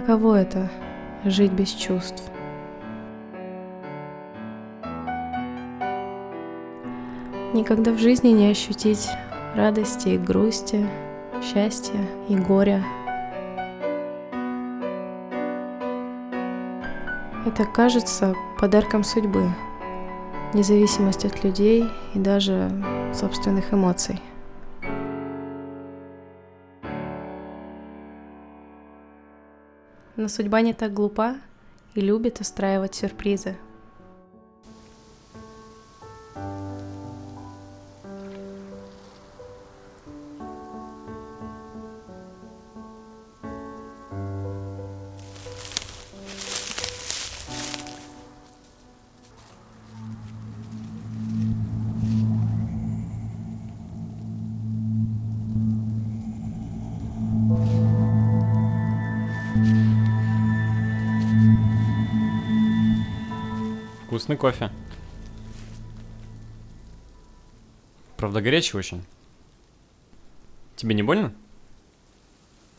Каково это — жить без чувств? Никогда в жизни не ощутить радости и грусти, счастья и горя. Это кажется подарком судьбы, независимость от людей и даже собственных эмоций. Но судьба не так глупа и любит устраивать сюрпризы. Вкусный кофе. Правда, горячий очень. Тебе не больно?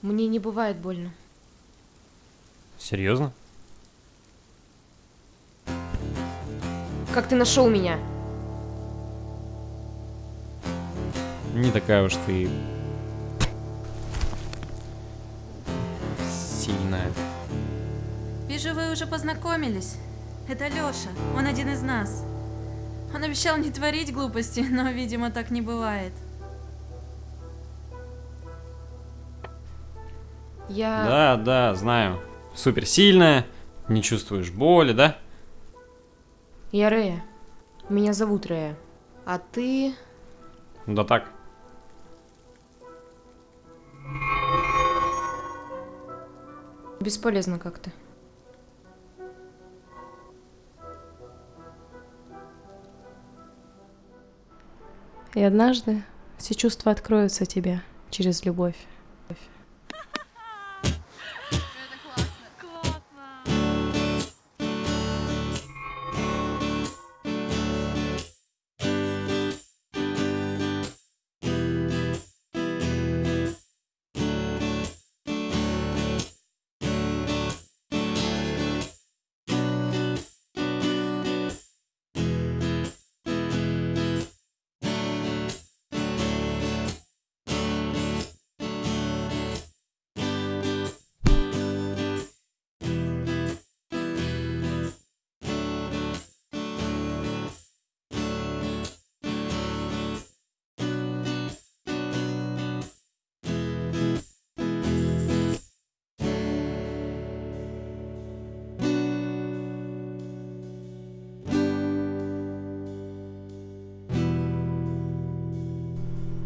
Мне не бывает больно. Серьезно? Как ты нашел меня? Не такая уж ты... Сильная. Вижу, вы уже познакомились. Это Лёша, он один из нас. Он обещал не творить глупости, но, видимо, так не бывает. Я... Да, да, знаю. Супер сильная, не чувствуешь боли, да? Я Рея. Меня зовут Рея. А ты... Да так. Бесполезно как-то. И однажды все чувства откроются тебе через любовь.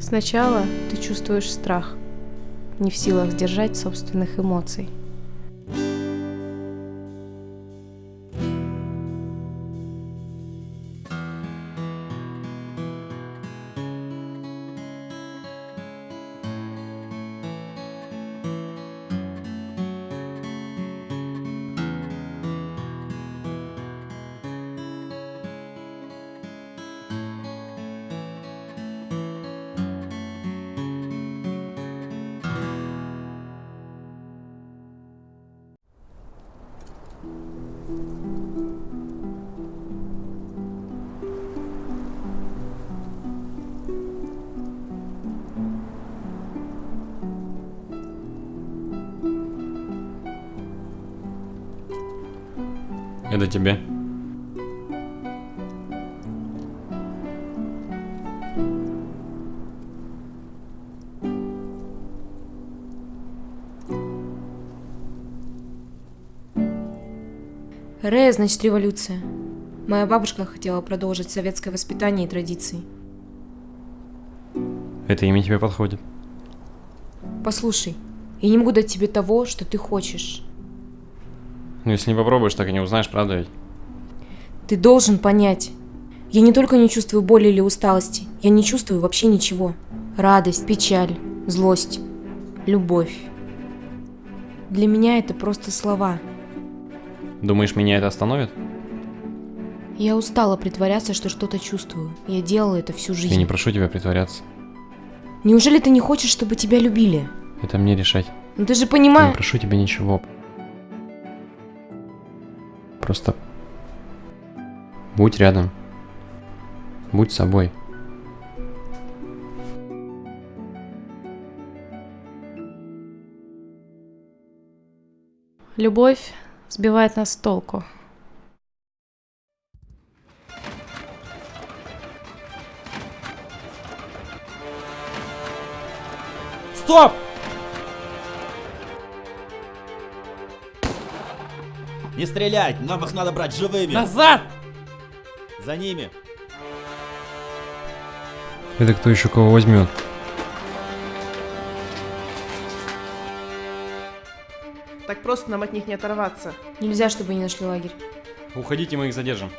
Сначала ты чувствуешь страх, не в силах сдержать собственных эмоций. Это тебе. Рея, значит, революция. Моя бабушка хотела продолжить советское воспитание и традиции. Это имя тебе подходит. Послушай, я не могу дать тебе того, что ты хочешь. Ну, если не попробуешь, так и не узнаешь, правда ведь? Ты должен понять. Я не только не чувствую боли или усталости, я не чувствую вообще ничего. Радость, печаль, злость, любовь. Для меня это просто слова. Думаешь, меня это остановит? Я устала притворяться, что что-то чувствую. Я делала это всю жизнь. Я не прошу тебя притворяться. Неужели ты не хочешь, чтобы тебя любили? Это мне решать. Ну ты же Я не понимаешь... прошу тебя ничего. Просто будь рядом. Будь собой. Любовь сбивает нас с толку. Стоп! Не стрелять, нам их надо брать живыми. Назад! За ними. Это кто еще кого возьмет? Так просто нам от них не оторваться. Нельзя, чтобы не нашли лагерь. Уходите, мы их задержим.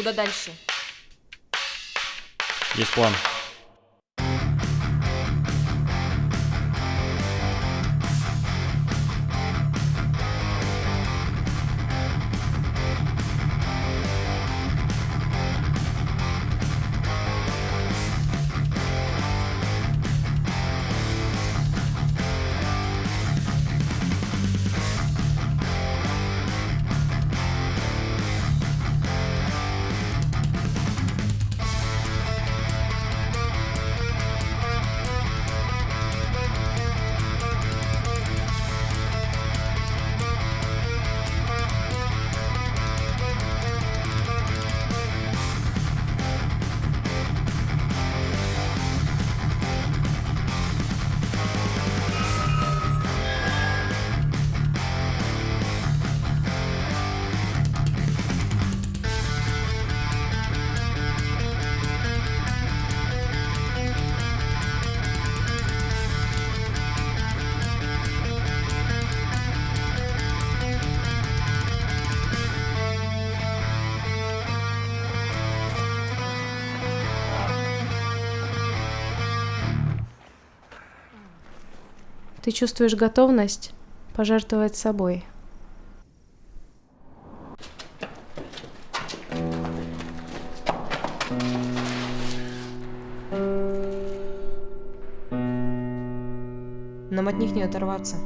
Куда дальше? Есть план. Ты чувствуешь готовность пожертвовать собой. Нам от них не оторваться.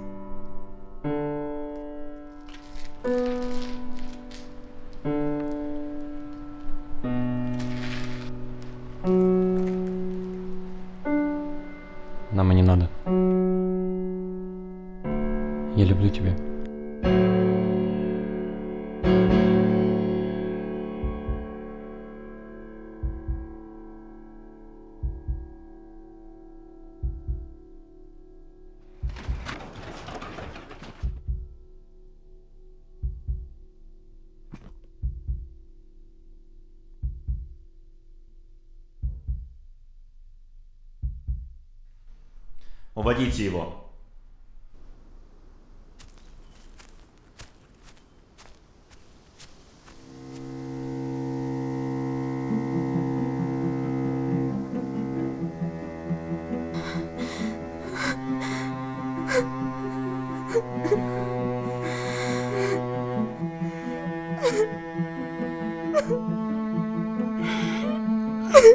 Уводите его.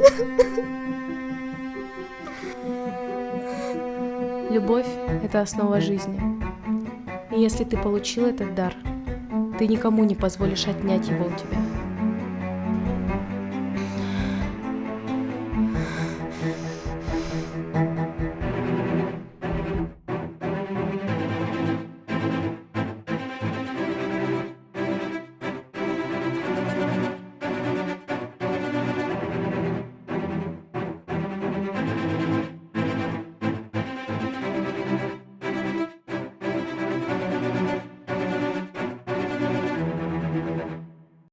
Любовь — это основа жизни. И если ты получил этот дар, ты никому не позволишь отнять его у тебя.